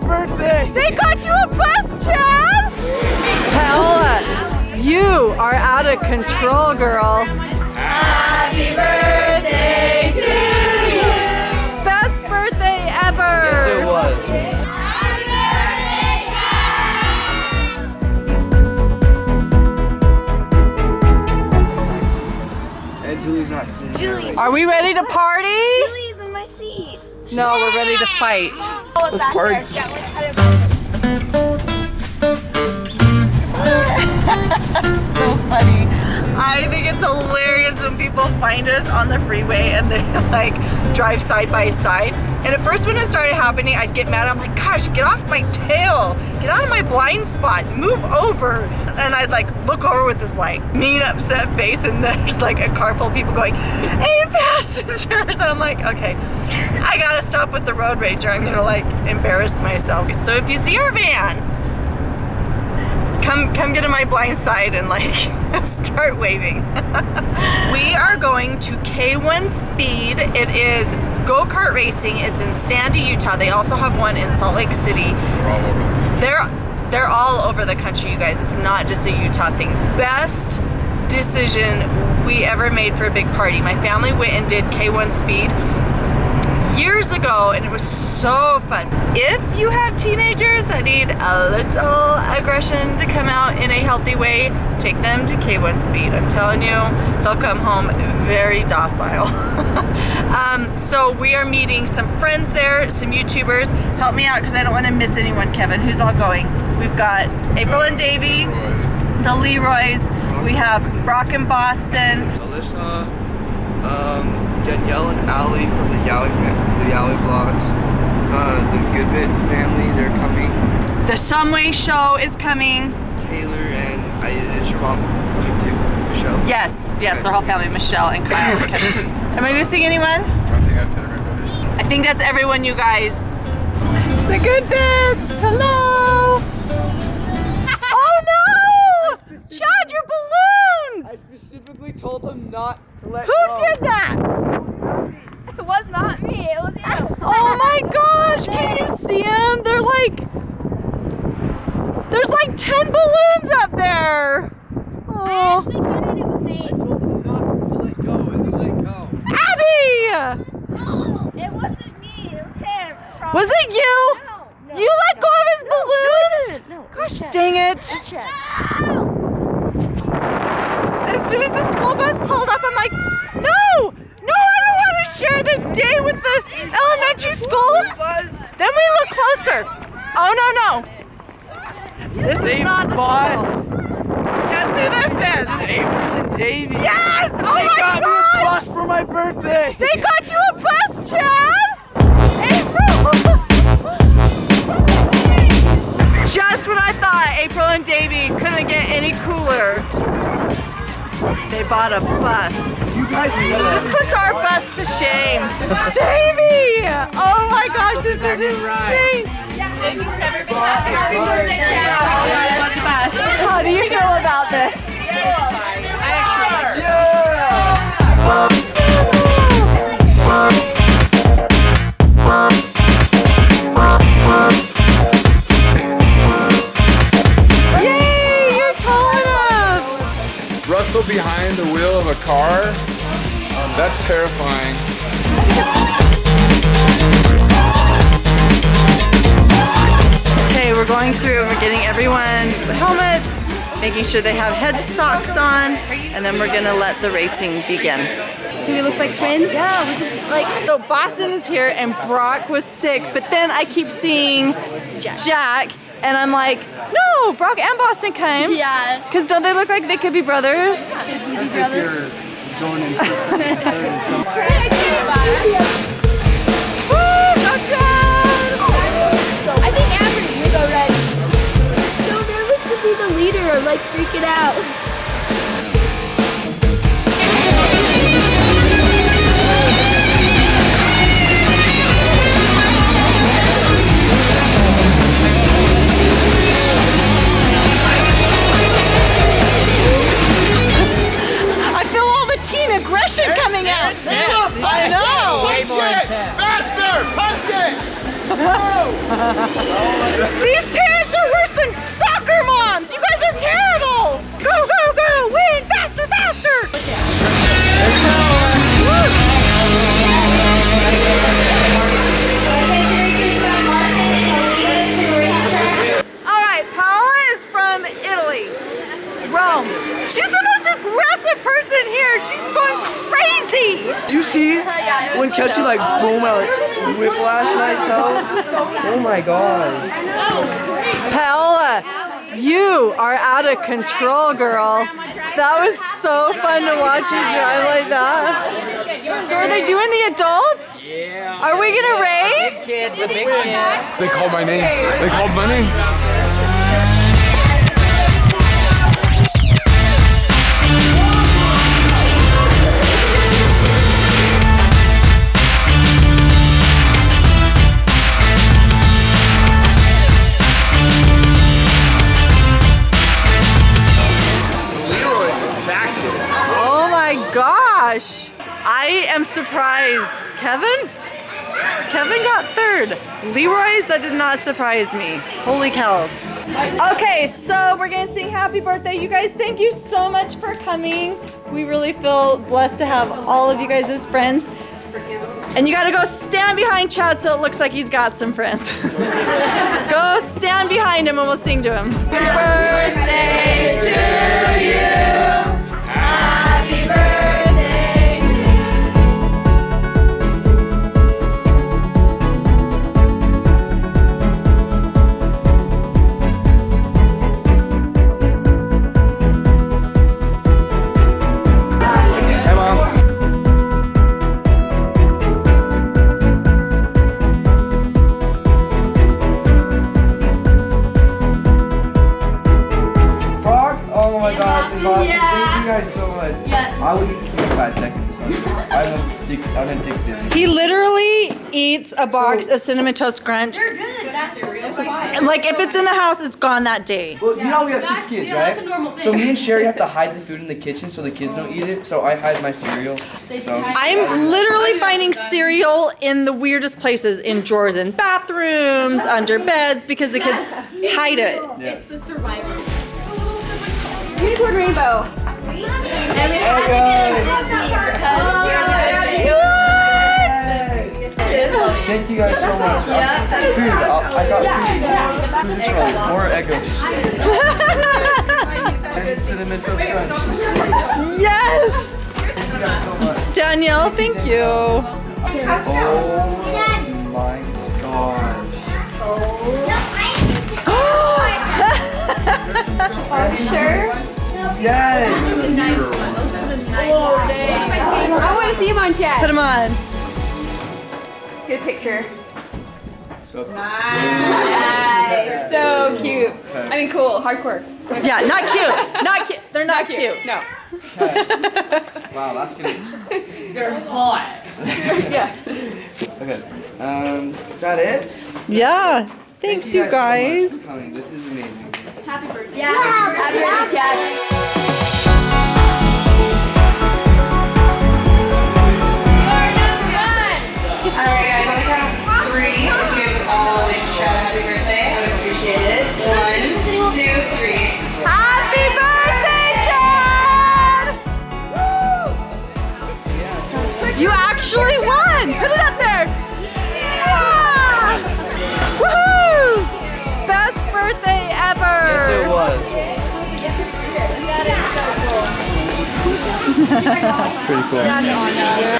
birthday! They got you a bus, Chad! Hell, uh, you are out of control, girl. Happy birthday to you! Best birthday ever! Yes, it was. And Julie's not sitting Julie. Are we ready to party? Please in my seat. No, we're ready to fight. Let's party. so funny. I think it's hilarious when people find us on the freeway and they like drive side by side. And at first when it started happening, I'd get mad. I'm like, gosh, get off my tail. Get out of my blind spot. Move over. And I'd like look over with this like mean upset face and there's like a car full of people going, hey passengers. And I'm like, okay, I gotta stop with the road rager. I'm gonna like embarrass myself. So if you see our van, come come get in my blind side and like start waving. we are going to K1 Speed. It is go-kart racing. It's in Sandy, Utah. They also have one in Salt Lake City. They're they're all over the country, you guys. It's not just a Utah thing. Best decision we ever made for a big party. My family went and did K1 Speed years ago and it was so fun. If you have teenagers that need a little aggression to come out in a healthy way, take them to K1 Speed. I'm telling you, they'll come home very docile. um, so we are meeting some friends there, some YouTubers. Help me out because I don't want to miss anyone, Kevin. Who's all going? We've got April and Davey, the Leroys. We have Brock and Boston. Alyssa, um, Danielle and Allie from the Yowie fam- the Yowie vlogs. Uh, the Goodbit family, they're coming. The Shumway show is coming. Taylor and I, is your mom coming too? Michelle? Yes, yes, the whole family, Michelle and Kyle and Kevin. Am I missing anyone? I think that's everybody. I think that's everyone, you guys. It's the good bits. Hello. oh no! Chad, your balloons! I specifically told them not to let Who go. did that? It was not me, it was you. Oh my gosh, can you see them? They're like, there's like 10 balloons up there. I Oh, actually counted it was I eight. told them not to let go and you let go. Abby! No, it wasn't me, it was him. Was it you? No. no You let go of his balloons? Dang it. As soon as the school bus pulled up, I'm like, no, no, I don't want to share this day with the elementary school. Then we look closer. Oh, no, no. This is not the school. Guess who this is? This is April and Davey. Yes! Oh They my got me a bus for my birthday. They got you a bus, Chad! Just when I thought April and Davey couldn't get any cooler, they bought a bus. You guys know This puts our bus to shame. Davey! Oh my gosh, this is insane! Happy. How do you feel about this? Yay! Wheel of a car? Um, that's terrifying. Okay, we're going through and we're getting everyone helmets, making sure they have head socks on, and then we're gonna let the racing begin. Do we look like twins? Yeah, we could, like so Boston is here and Brock was sick, but then I keep seeing Jack, and I'm like, no, Brock and Boston came. Yeah. Cause don't they look like they could be brothers? Baby brothers. going in. Woo, go I think Amber would go red. So nervous to be the leader. I'm like freaking out. I Oh my god. Paola, you are out of control, girl. That was so fun to watch you drive like that. So are they doing the adults? Yeah. Are we gonna race? They called my name. They called my name. Oh my gosh. I am surprised. Kevin? Kevin got third. Leroy's, that did not surprise me. Holy cow. Okay, so we're gonna sing happy birthday. You guys, thank you so much for coming. We really feel blessed to have all of you guys as friends. And you gotta go stand behind Chad so it looks like he's got some friends. go stand behind him and we'll sing to him. Happy birthday to you. My gosh, it's awesome. Thank you guys so much. Yes. I will eat this in five seconds. I'm, addic- I'm addicted. He literally eats a box of cinnamon toast crunch. They're good. That's Like if it's in the house, it's gone that day. Well, you know we have That's- six kids, you know, right? that's a normal So me and Sherry have to hide the food in the kitchen so the kids don't eat it. So I hide my cereal. So I'm literally finding cereal in the weirdest places, in drawers in bathrooms, under beds, because the kids hide it. yeah. It's the survivor. Unicorn rainbow. And we had to get a Disney because you're the Thank you guys so much. Yeah. Food. I, I got food. Who's this from? More echoes. and cinnamon toast crunch. Yes! Thank so. Danielle, thank you. Oh my gosh. Sure. Yes. This is a nice day. I want to see him on chat. Put them on. Good picture. So, Nice. So cute. I mean, cool. Hardcore. Yeah, not cute. Not cute. They're not cute. No. wow, that's gonna. They're hot. yeah. Okay. Um, is that it? Yeah. Thank Thanks, you so much guys. for coming. This is amazing. Happy birthday. Yeah. Happy birthday, Chad. Was. Pretty cool.